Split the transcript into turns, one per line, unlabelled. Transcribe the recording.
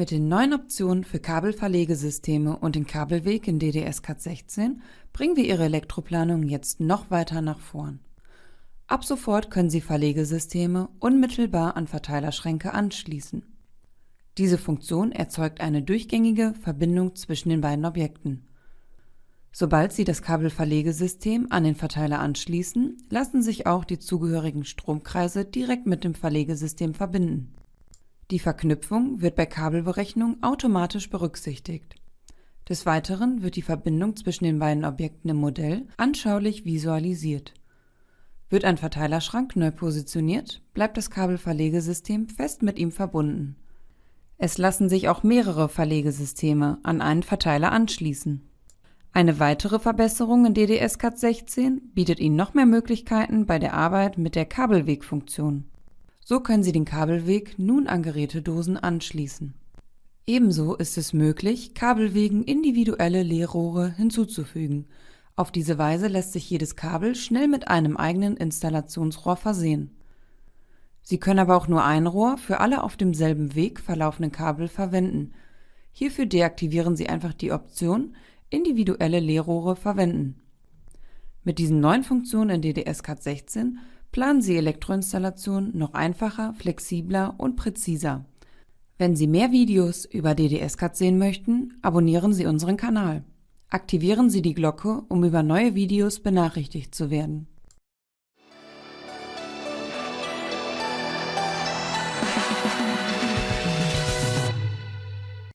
Mit den neuen Optionen für Kabelverlegesysteme und den Kabelweg in DDS-Cat16 bringen wir Ihre Elektroplanung jetzt noch weiter nach vorn. Ab sofort können Sie Verlegesysteme unmittelbar an Verteilerschränke anschließen. Diese Funktion erzeugt eine durchgängige Verbindung zwischen den beiden Objekten. Sobald Sie das Kabelverlegesystem an den Verteiler anschließen, lassen sich auch die zugehörigen Stromkreise direkt mit dem Verlegesystem verbinden. Die Verknüpfung wird bei Kabelberechnung automatisch berücksichtigt. Des Weiteren wird die Verbindung zwischen den beiden Objekten im Modell anschaulich visualisiert. Wird ein Verteilerschrank neu positioniert, bleibt das Kabelverlegesystem fest mit ihm verbunden. Es lassen sich auch mehrere Verlegesysteme an einen Verteiler anschließen. Eine weitere Verbesserung in DDS-Cat16 bietet Ihnen noch mehr Möglichkeiten bei der Arbeit mit der Kabelwegfunktion. So können Sie den Kabelweg nun an Gerätedosen anschließen. Ebenso ist es möglich, Kabelwegen individuelle Leerrohre hinzuzufügen. Auf diese Weise lässt sich jedes Kabel schnell mit einem eigenen Installationsrohr versehen. Sie können aber auch nur ein Rohr für alle auf demselben Weg verlaufenden Kabel verwenden. Hierfür deaktivieren Sie einfach die Option Individuelle Leerrohre verwenden. Mit diesen neuen Funktionen in DDS-Cat16 planen Sie Elektroinstallationen noch einfacher, flexibler und präziser. Wenn Sie mehr Videos über DDS-Cat sehen möchten, abonnieren Sie unseren Kanal. Aktivieren Sie die Glocke, um über neue Videos benachrichtigt zu werden